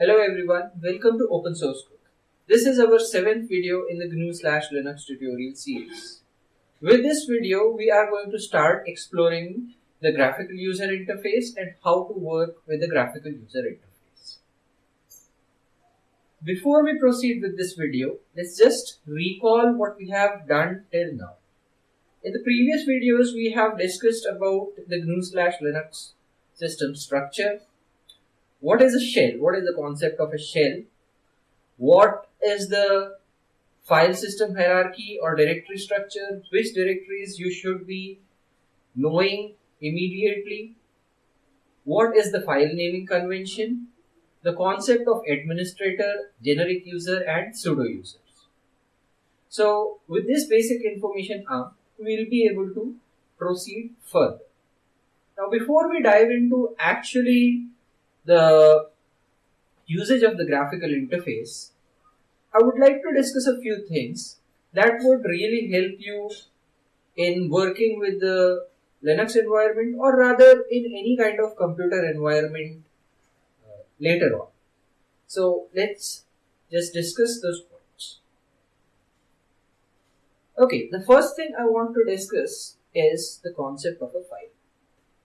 Hello everyone, welcome to Open Source Cook. This is our seventh video in the GNU slash Linux tutorial series. With this video, we are going to start exploring the graphical user interface and how to work with the graphical user interface. Before we proceed with this video, let's just recall what we have done till now. In the previous videos, we have discussed about the GNU slash Linux system structure. What is a shell? What is the concept of a shell? What is the file system hierarchy or directory structure? Which directories you should be knowing immediately? What is the file naming convention? The concept of administrator, generic user and pseudo users. So with this basic information up, we will be able to proceed further. Now before we dive into actually the usage of the graphical interface, I would like to discuss a few things that would really help you in working with the Linux environment or rather in any kind of computer environment uh, later on. So let's just discuss those points. Okay, the first thing I want to discuss is the concept of a file.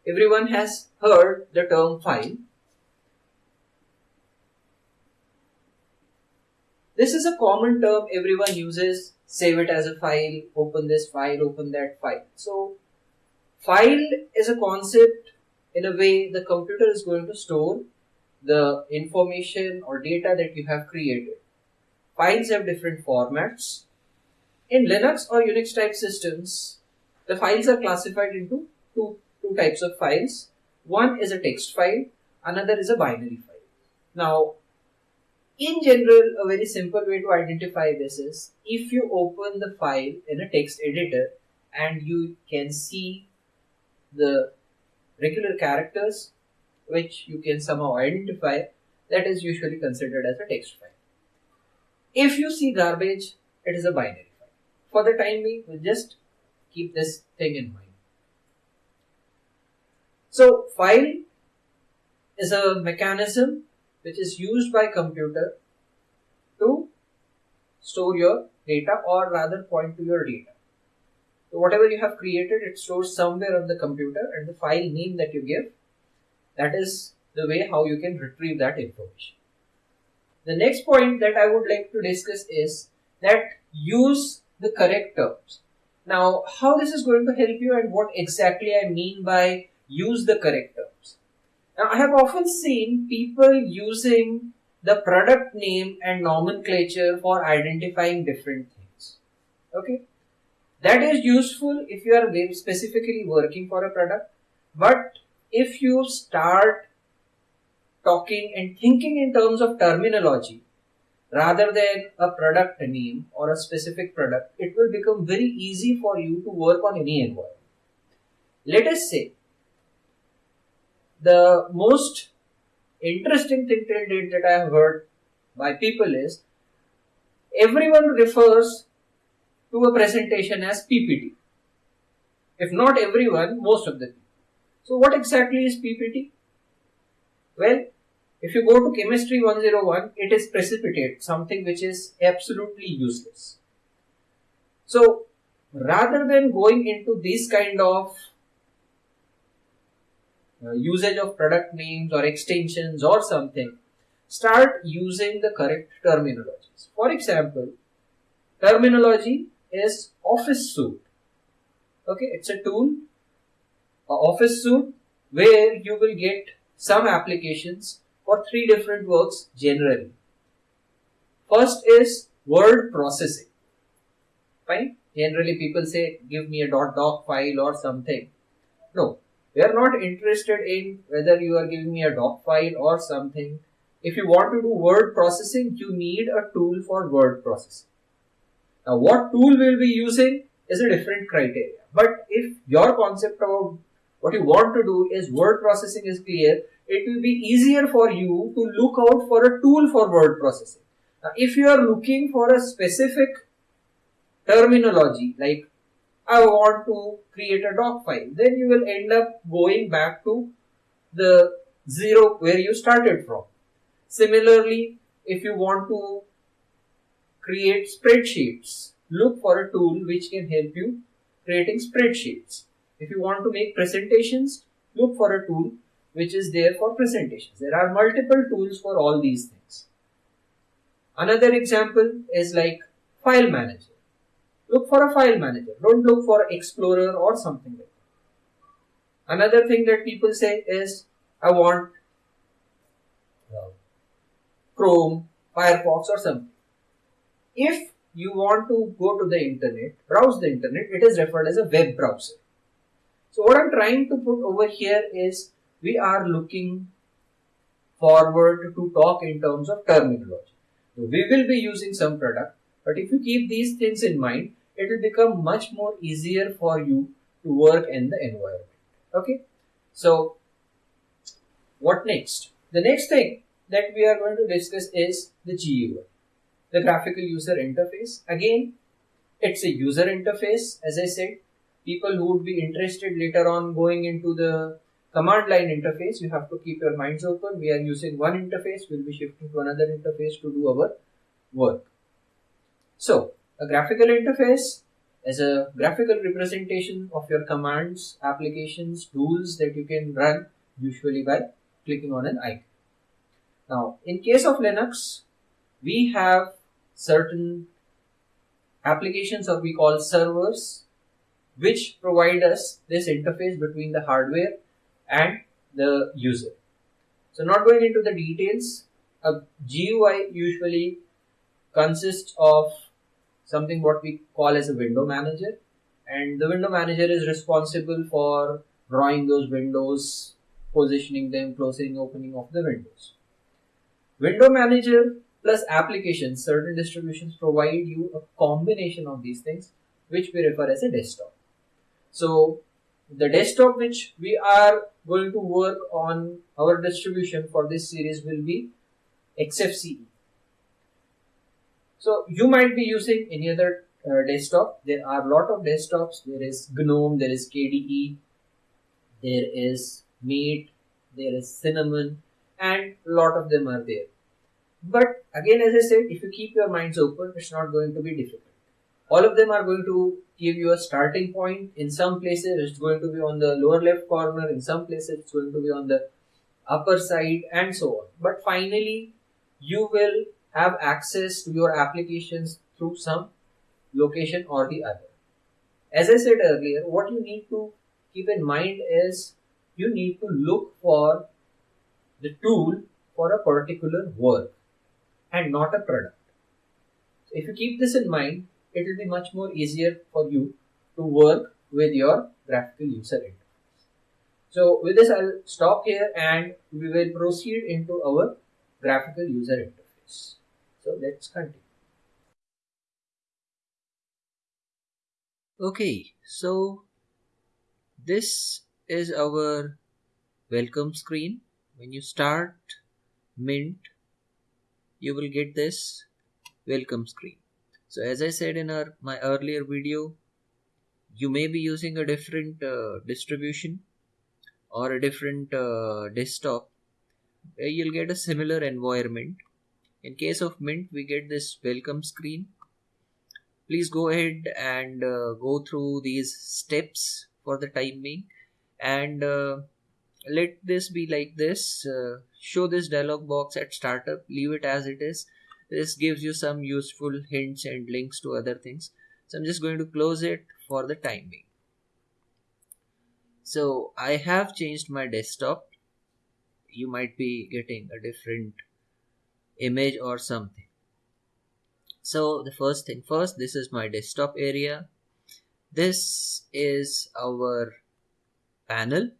Everyone has heard the term file. This is a common term everyone uses. Save it as a file, open this file, open that file. So, file is a concept in a way the computer is going to store the information or data that you have created. Files have different formats in Linux or Unix type systems, the files are classified into two, two types of files. One is a text file, another is a binary file. Now, in general, a very simple way to identify this is if you open the file in a text editor and you can see the regular characters which you can somehow identify, that is usually considered as a text file. If you see garbage, it is a binary file. for the time being, we'll just keep this thing in mind. So file is a mechanism which is used by computer to store your data or rather point to your data. So whatever you have created, it stores somewhere on the computer and the file name that you give, that is the way how you can retrieve that information. The next point that I would like to discuss is that use the correct terms. Now, how this is going to help you and what exactly I mean by use the correct I have often seen people using the product name and nomenclature for identifying different things. Okay. That is useful if you are specifically working for a product. But if you start talking and thinking in terms of terminology, rather than a product name or a specific product, it will become very easy for you to work on any environment. Let us say the most interesting thing till date that I have heard by people is everyone refers to a presentation as PPT. If not everyone, most of the people. So what exactly is PPT? Well, if you go to chemistry 101, it is precipitate, something which is absolutely useless. So rather than going into this kind of Uh, usage of product names or extensions or something, start using the correct terminologies. For example, terminology is office suite. Okay, it's a tool, a office suite where you will get some applications for three different works generally. First is word processing. Fine. Generally people say give me a .doc file or something. No, we are not interested in whether you are giving me a doc file or something. If you want to do word processing, you need a tool for word processing. Now what tool we'll be using is a different criteria. But if your concept of what you want to do is word processing is clear, it will be easier for you to look out for a tool for word processing. Now, if you are looking for a specific terminology like I want to create a doc file, then you will end up going back to the zero where you started from. Similarly, if you want to create spreadsheets, look for a tool which can help you creating spreadsheets. If you want to make presentations, look for a tool which is there for presentations. There are multiple tools for all these things. Another example is like file manager. Look for a file manager. Don't look for Explorer or something like that. Another thing that people say is, I want uh, Chrome, Firefox or something. If you want to go to the internet, browse the internet, it is referred as a web browser. So what I'm trying to put over here is we are looking forward to talk in terms of terminology. So we will be using some product, but if you keep these things in mind, it will become much more easier for you to work in the environment. Okay. So what next? The next thing that we are going to discuss is the GUI, the graphical user interface. Again, it's a user interface. As I said, people who would be interested later on going into the command line interface, you have to keep your minds open. We are using one interface, we'll be shifting to another interface to do our work. So, a graphical interface is a graphical representation of your commands, applications, tools that you can run usually by clicking on an icon. Now, in case of Linux, we have certain applications or we call servers which provide us this interface between the hardware and the user. So not going into the details, a GUI usually consists of something what we call as a window manager and the window manager is responsible for drawing those windows, positioning them, closing, opening of the windows. Window manager plus applications, certain distributions provide you a combination of these things which we refer as a desktop. So the desktop which we are going to work on our distribution for this series will be XFCE. So you might be using any other uh, desktop. There are a lot of desktops. There is GNOME, there is KDE, there is Mate, there is Cinnamon, and a lot of them are there. But again, as I said, if you keep your minds open, it's not going to be difficult. All of them are going to give you a starting point. In some places, it's going to be on the lower left corner. In some places, it's going to be on the upper side and so on. But finally, you will have access to your applications through some location or the other. As I said earlier, what you need to keep in mind is you need to look for the tool for a particular work and not a product. So if you keep this in mind, it will be much more easier for you to work with your graphical user interface. So with this I'll stop here and we will proceed into our graphical user interface. So let's continue. Okay, so this is our welcome screen. When you start Mint, you will get this welcome screen so as i said in our my earlier video you may be using a different uh, distribution or a different uh, desktop you'll get a similar environment in case of mint we get this welcome screen. Please go ahead and uh, go through these steps for the time being. And uh, let this be like this. Uh, show this dialog box at startup. Leave it as it is. This gives you some useful hints and links to other things. So i'm just going to close it for the time being. So i have changed my desktop. You might be getting a different image or something. So the first thing first this is my desktop area. This is our panel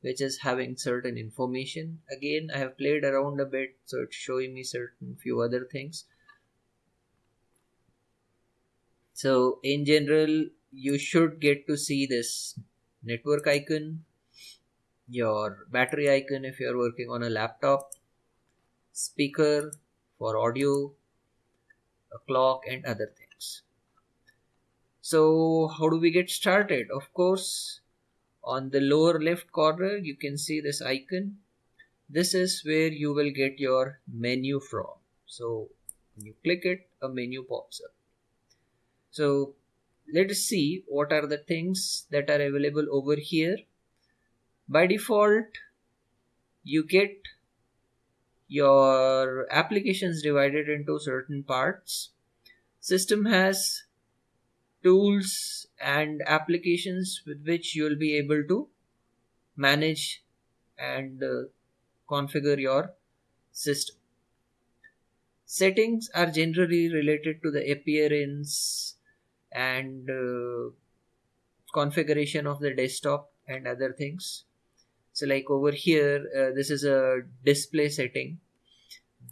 which is having certain information. Again i have played around a bit so it's showing me certain few other things. So in general you should get to see this network icon your battery icon if you're working on a laptop speaker for audio a clock and other things. So how do we get started? Of course on the lower left corner you can see this icon. This is where you will get your menu from. So when you click it a menu pops up. So let us see what are the things that are available over here. By default you get your applications divided into certain parts. System has tools and applications with which you will be able to manage and uh, configure your system. Settings are generally related to the appearance and uh, configuration of the desktop and other things so like over here uh, this is a display setting.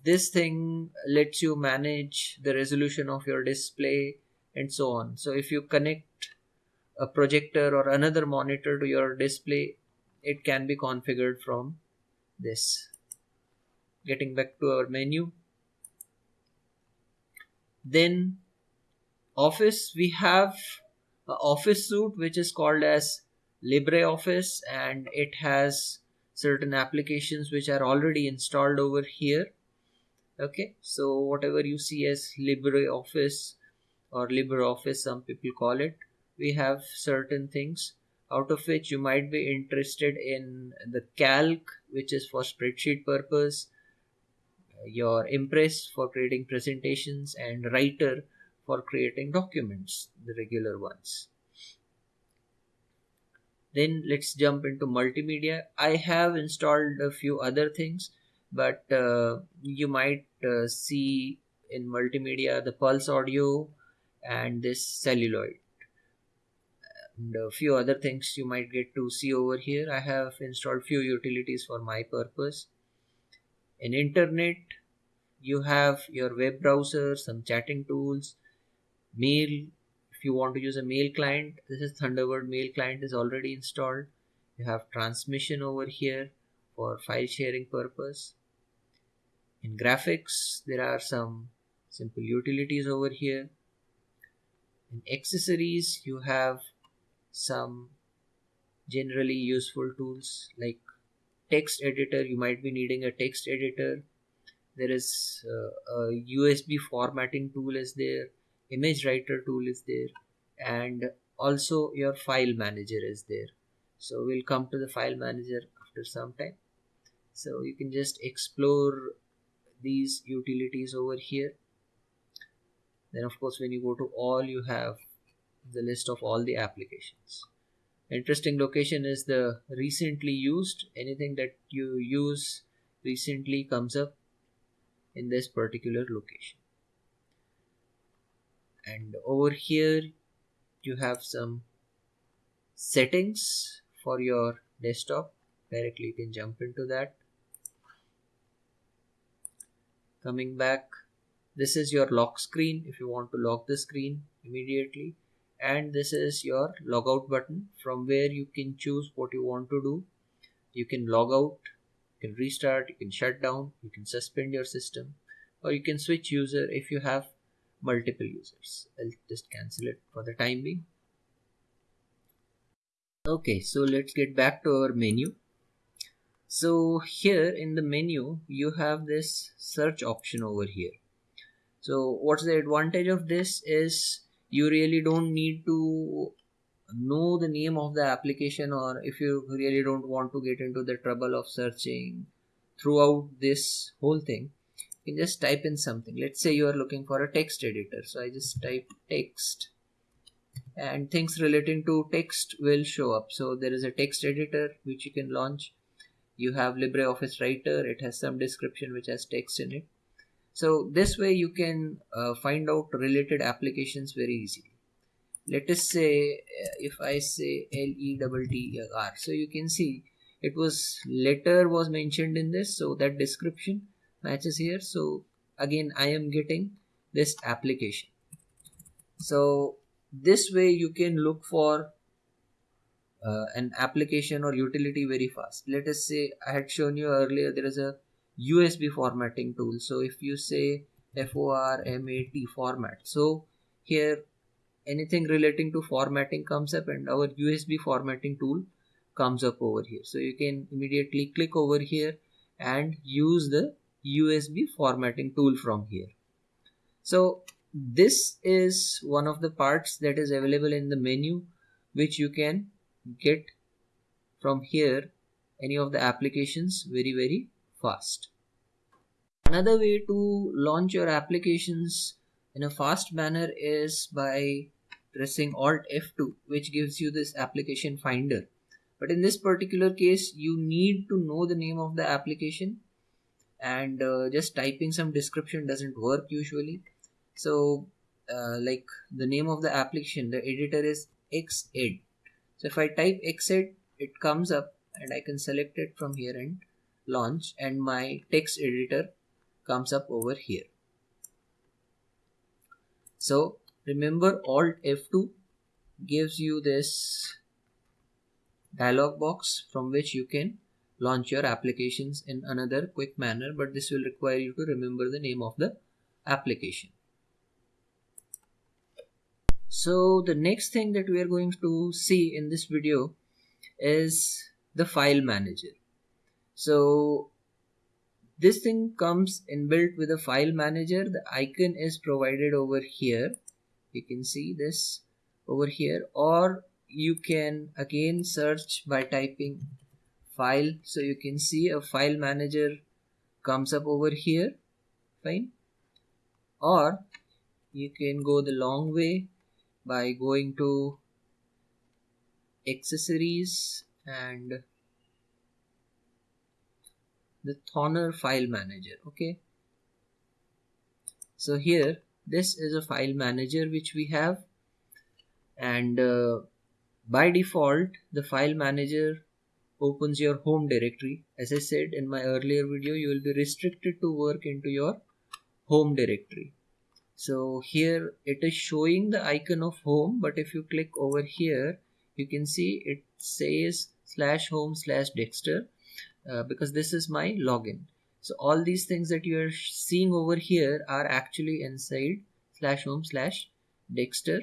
This thing lets you manage the resolution of your display and so on. So if you connect a projector or another monitor to your display it can be configured from this. Getting back to our menu. Then office we have office suite which is called as LibreOffice and it has certain applications which are already installed over here. Okay so whatever you see as LibreOffice or LibreOffice some people call it we have certain things out of which you might be interested in the calc which is for spreadsheet purpose your impress for creating presentations and writer for creating documents the regular ones then let's jump into multimedia. I have installed a few other things but uh, you might uh, see in multimedia the pulse audio and this celluloid. And a few other things you might get to see over here. I have installed few utilities for my purpose. In internet you have your web browser some chatting tools mail if you want to use a mail client this is thunderbird mail client is already installed. You have transmission over here for file sharing purpose. In graphics there are some simple utilities over here. In accessories you have some generally useful tools like text editor. You might be needing a text editor. There is uh, a usb formatting tool is there image writer tool is there and also your file manager is there. So we'll come to the file manager after some time. So you can just explore these utilities over here. Then of course when you go to all you have the list of all the applications. Interesting location is the recently used. Anything that you use recently comes up in this particular location and over here you have some settings for your desktop. Directly you can jump into that. Coming back this is your lock screen. If you want to lock the screen immediately. And this is your logout button. From where you can choose what you want to do. You can log out. You can restart. You can shut down. You can suspend your system. Or you can switch user if you have multiple users. I'll just cancel it for the time being. Okay so let's get back to our menu. So here in the menu you have this search option over here. So what's the advantage of this is you really don't need to know the name of the application or if you really don't want to get into the trouble of searching throughout this whole thing you can just type in something. Let's say you are looking for a text editor. So i just type text and things relating to text will show up. So there is a text editor which you can launch. You have libreoffice writer. It has some description which has text in it. So this way you can uh, find out related applications very easily. Let us say uh, if i say l e double t r. So you can see it was letter was mentioned in this. So that description matches here so again i am getting this application so this way you can look for uh, an application or utility very fast let us say i had shown you earlier there is a USB formatting tool. So if you say FORMAT format, so here anything relating to formatting comes up and our USB formatting tool comes up over here. So you can immediately click over here and use the USB formatting tool from here. So this is one of the parts that is available in the menu which you can get from here any of the applications very very fast. Another way to launch your applications in a fast manner is by pressing Alt F2 which gives you this application finder. But in this particular case you need to know the name of the application and uh, just typing some description doesn't work usually. So uh, like the name of the application the editor is Xed. So if I type Xed it comes up and I can select it from here and launch and my text editor comes up over here. So remember Alt F2 gives you this dialog box from which you can launch your applications in another quick manner but this will require you to remember the name of the application. So the next thing that we are going to see in this video is the file manager. So this thing comes inbuilt with a file manager the icon is provided over here you can see this over here or you can again search by typing file. So you can see a file manager comes up over here. Fine. Or you can go the long way by going to accessories and the Thunar file manager. Okay. So here this is a file manager which we have. And uh, by default the file manager opens your home directory. As I said in my earlier video you will be restricted to work into your home directory. So here it is showing the icon of home but if you click over here you can see it says slash home slash dexter uh, because this is my login. So all these things that you are seeing over here are actually inside slash home slash dexter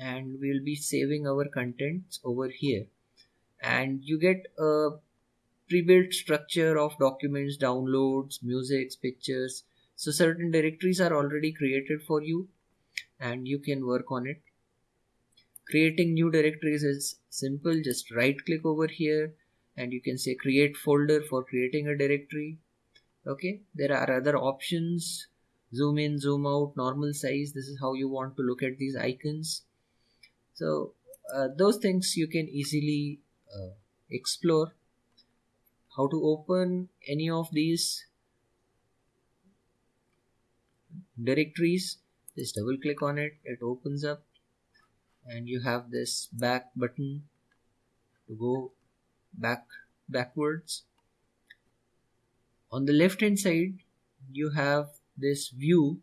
and we'll be saving our contents over here and you get a pre-built structure of documents downloads music pictures. So certain directories are already created for you and you can work on it. Creating new directories is simple. Just right click over here and you can say create folder for creating a directory. Okay? There are other options. Zoom in zoom out normal size. This is how you want to look at these icons. So uh, those things you can easily uh, explore how to open any of these directories. Just double click on it. It opens up and you have this back button to go back backwards. On the left hand side you have this view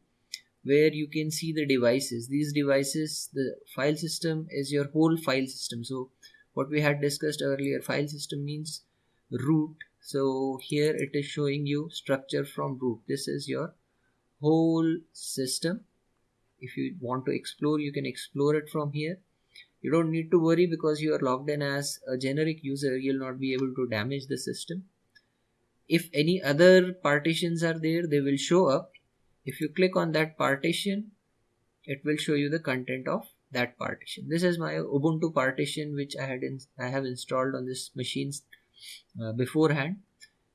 where you can see the devices. These devices the file system is your whole file system. So what we had discussed earlier file system means root. So here it is showing you structure from root. This is your whole system. If you want to explore you can explore it from here. You don't need to worry because you are logged in as a generic user. You'll not be able to damage the system. If any other partitions are there they will show up. If you click on that partition it will show you the content of that partition this is my ubuntu partition which i had in, i have installed on this machines uh, beforehand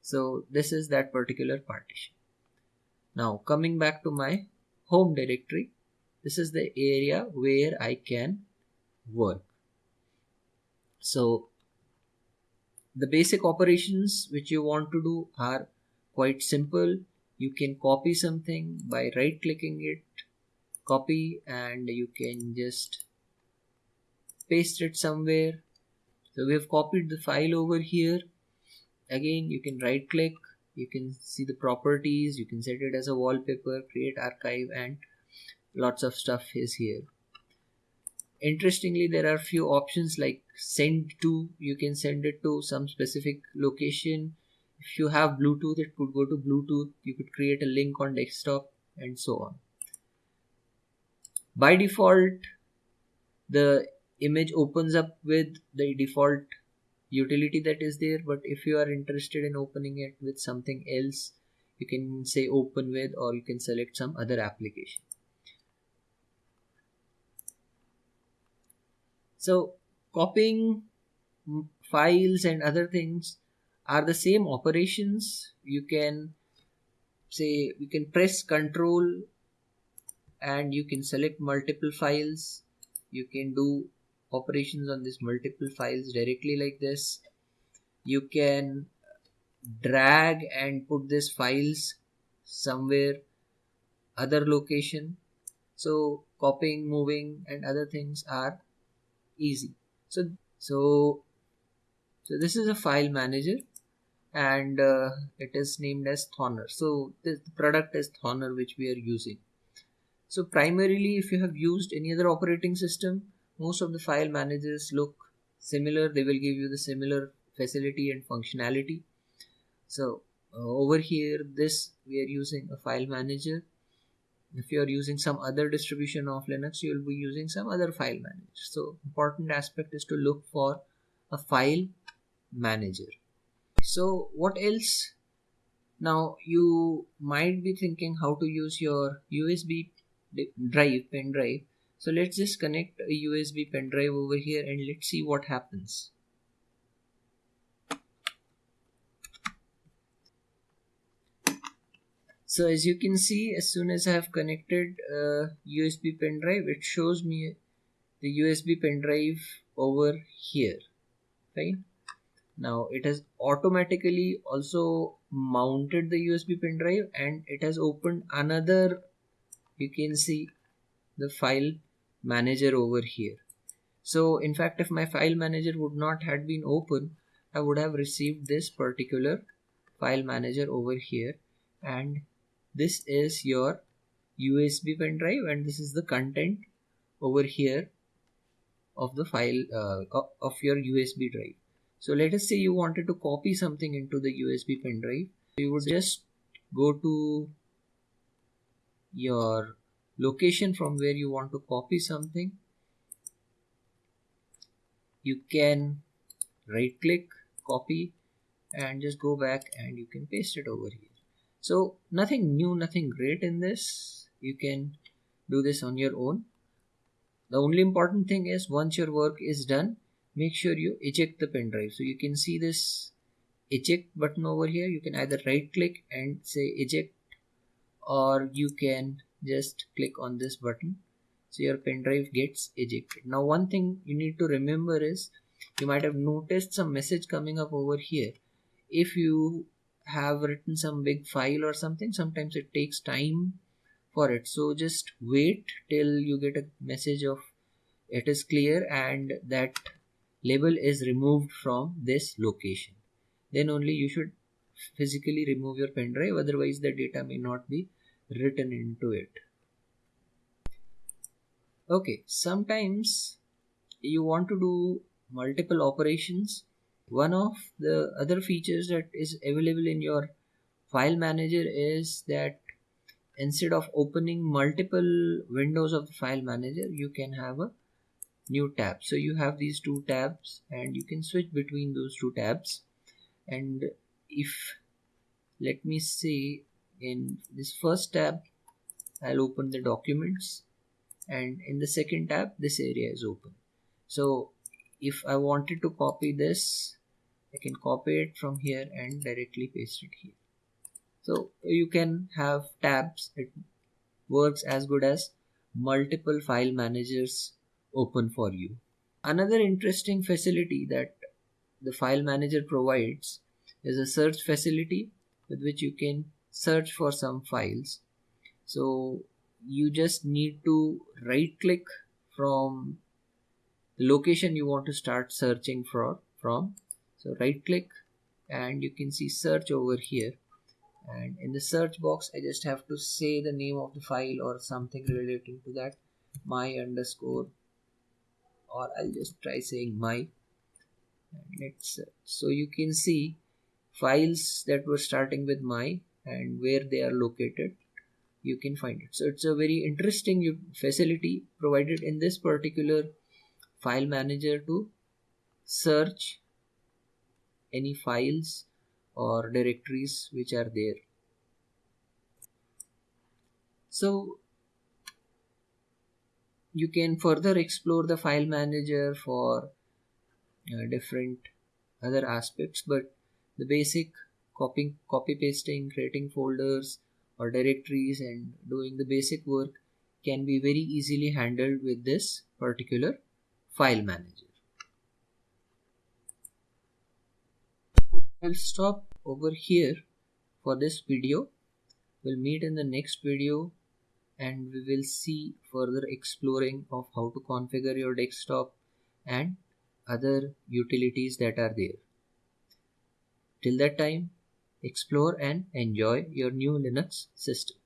so this is that particular partition now coming back to my home directory this is the area where i can work. So the basic operations which you want to do are quite simple. You can copy something by right clicking it, copy and you can just paste it somewhere. So we have copied the file over here. Again, you can right click, you can see the properties, you can set it as a wallpaper, create archive and lots of stuff is here. Interestingly there are few options like send to. You can send it to some specific location. If you have bluetooth it could go to bluetooth. You could create a link on desktop and so on by default the image opens up with the default utility that is there. But if you are interested in opening it with something else you can say open with or you can select some other application. So copying files and other things are the same operations. You can say you can press control and you can select multiple files. You can do operations on these multiple files directly like this. You can drag and put these files somewhere other location. So copying moving and other things are easy. So so so this is a file manager and uh, it is named as Thunar. So the product is Thunar which we are using so primarily if you have used any other operating system most of the file managers look similar. They will give you the similar facility and functionality. So uh, over here this we are using a file manager. If you are using some other distribution of linux you will be using some other file manager. So important aspect is to look for a file manager. So what else? Now you might be thinking how to use your usb drive pen drive so let's just connect a USB pen drive over here and let's see what happens. So as you can see, as soon as I have connected a USB pen drive, it shows me the USB pen drive over here, right? Now it has automatically also mounted the USB pen drive and it has opened another, you can see the file manager over here. So in fact if my file manager would not had been open I would have received this particular file manager over here. And this is your USB pen drive and this is the content over here of the file uh, of your USB drive. So let us say you wanted to copy something into the USB pen drive. You would just go to your location from where you want to copy something you can right click copy and just go back and you can paste it over here. So nothing new nothing great in this. You can do this on your own. The only important thing is once your work is done make sure you eject the pen drive. So you can see this eject button over here. You can either right click and say eject or you can just click on this button. So your pen drive gets ejected. Now one thing you need to remember is you might have noticed some message coming up over here. If you have written some big file or something sometimes it takes time for it. So just wait till you get a message of it is clear and that label is removed from this location. Then only you should physically remove your pen drive otherwise the data may not be written into it. Okay sometimes you want to do multiple operations. One of the other features that is available in your file manager is that instead of opening multiple windows of the file manager you can have a new tab. So you have these two tabs and you can switch between those two tabs. And if let me say in this first tab I'll open the documents. And in the second tab this area is open. So if I wanted to copy this I can copy it from here and directly paste it here. So you can have tabs. It works as good as multiple file managers open for you. Another interesting facility that the file manager provides is a search facility with which you can search for some files. So you just need to right click from the location you want to start searching for from. So right click and you can see search over here. And in the search box I just have to say the name of the file or something relating to that. My underscore or I'll just try saying my. Let's so you can see files that were starting with my and where they are located you can find it. So it's a very interesting facility provided in this particular file manager to search any files or directories which are there. So you can further explore the file manager for uh, different other aspects but the basic copying copy pasting creating folders or directories and doing the basic work can be very easily handled with this particular file manager I'll stop over here for this video we'll meet in the next video and we will see further exploring of how to configure your desktop and other utilities that are there. Till that time, explore and enjoy your new Linux system.